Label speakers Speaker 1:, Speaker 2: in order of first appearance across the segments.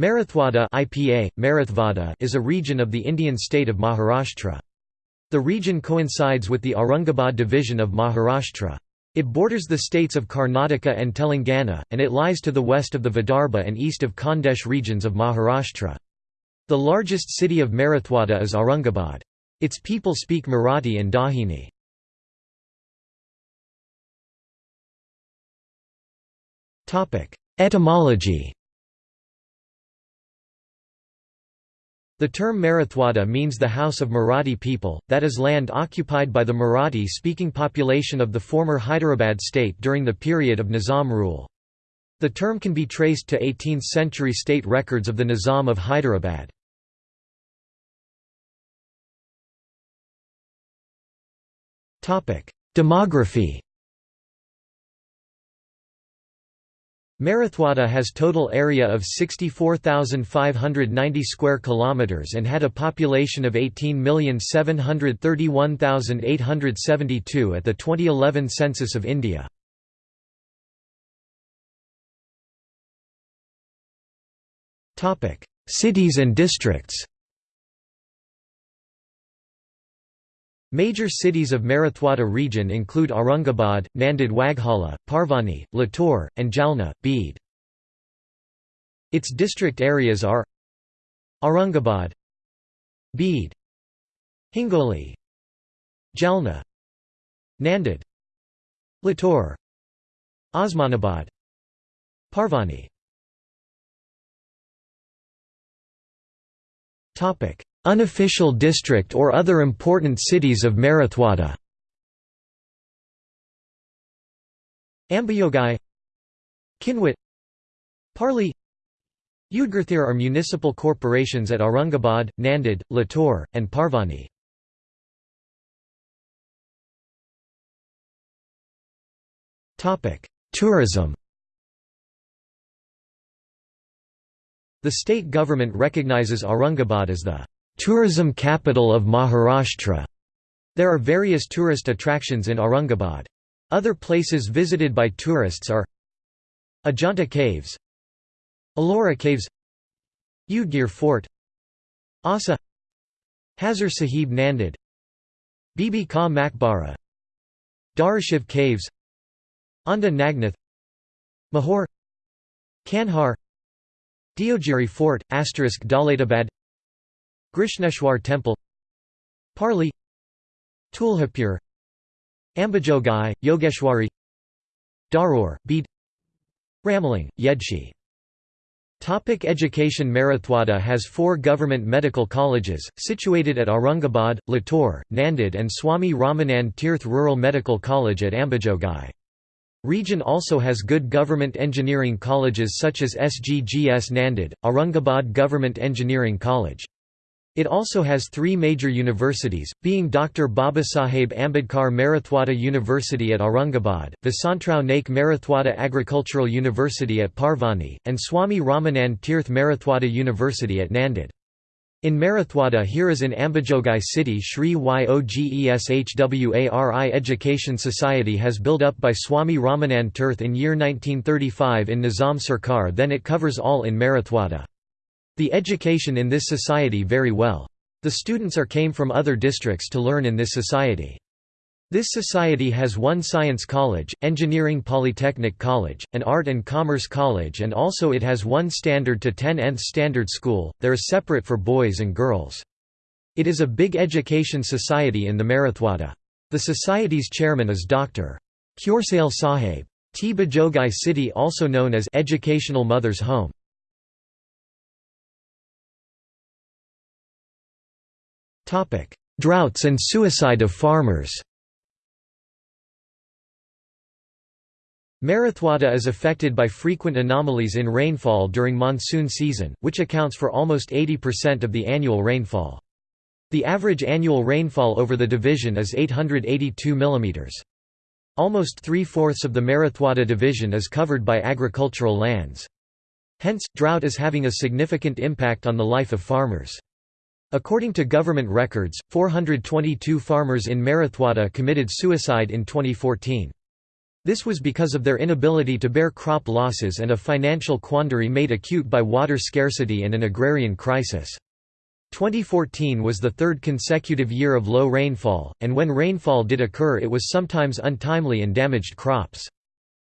Speaker 1: Marathwada IPA, Marathwada is a region of the Indian state of Maharashtra. The region coincides with the Aurangabad division of Maharashtra. It borders the states of Karnataka and Telangana, and it lies to the west of the Vidarbha and east of Khandesh regions of Maharashtra. The largest city of Marathwada is Aurangabad. Its people speak Marathi and Dahini. Etymology The term Marathwada means the house of Marathi people, that is land occupied by the Marathi-speaking population of the former Hyderabad state during the period of Nizam rule. The term can be traced to 18th-century state records of the Nizam of Hyderabad. Demography Marathwada has total area of 64,590 square kilometers and had a population of 18,731,872 at the 2011 census of India. Topic: Cities and districts. Major cities of Marathwada region include Aurangabad, Nanded Waghala, Parbhani, Latur, and Jalna, Beed. Its district areas are Aurangabad Beed Hingoli Jalna Nanded Latur Osmanabad Parbhani Unofficial district or other important cities of Marathwada Ambajogai Kinwat Parli Udgirthir are municipal corporations at Aurangabad, Nanded, Latur, and Parbhani. Tourism The state government recognizes Aurangabad as the Tourism capital of Maharashtra. There are various tourist attractions in Aurangabad. Other places visited by tourists are Ajanta Caves Ellora Caves Udgir Fort Asa Hazur Sahib Nanded Bibi Ka Makbara Dharashiv Caves Aundha Nagnath Mahor Kandhar Deogiri Fort, asterisk Daulatabad Grishneshwar Temple Parli Tuljapur Ambajogai, Yogeshwari Dharur, Beed Ramling, Yedshi Topic education Marathwada has four government medical colleges, situated at Aurangabad, Latur, Nanded and Swami Ramanand Tirth Rural Medical College at Ambajogai. Region also has good government engineering colleges such as SGGS Nanded, Aurangabad Government Engineering College. It also has three major universities, being Dr. Babasaheb Ambedkar Marathwada University at Aurangabad, Vasantrao Naik Marathwada Agricultural University at Parbhani, and Swami Ramanand Tirth Marathwada University at Nanded. In Marathwada here is in Ambajogai city Sri Yogeshwari Education Society has built up by Swami Ramanand Tirth in year 1935 in Nizam Sarkar then it covers all in Marathwada. The education in this society very well. The students are came from other districts to learn in this society. This society has one science college, engineering polytechnic college, an art and commerce college and also it has one standard to 10 nth standard school, there is separate for boys and girls. It is a big education society in the Marathwada. The society's chairman is Dr. Kursale Sahib. T. Bajogai city also known as Educational Mother's Home. Droughts and suicide of farmers Marathwada is affected by frequent anomalies in rainfall during monsoon season, which accounts for almost 80% of the annual rainfall. The average annual rainfall over the division is 882 mm. Almost three-fourths of the Marathwada division is covered by agricultural lands. Hence, drought is having a significant impact on the life of farmers. According to government records, 422 farmers in Marathwada committed suicide in 2014. This was because of their inability to bear crop losses and a financial quandary made acute by water scarcity and an agrarian crisis. 2014 was the third consecutive year of low rainfall, and when rainfall did occur it was sometimes untimely and damaged crops.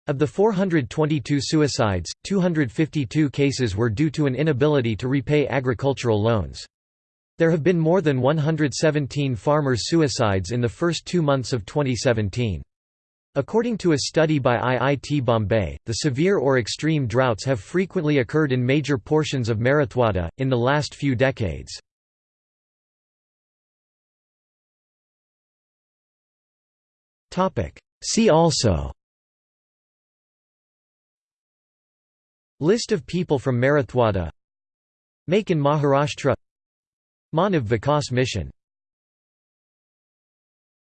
Speaker 1: Of the 422 suicides, 252 cases were due to an inability to repay agricultural loans. There have been more than 117 farmers' suicides in the first two months of 2017. According to a study by IIT Bombay, the severe or extreme droughts have frequently occurred in major portions of Marathwada, in the last few decades. See also List of people from Marathwada Make in Maharashtra Manav Vikas Mission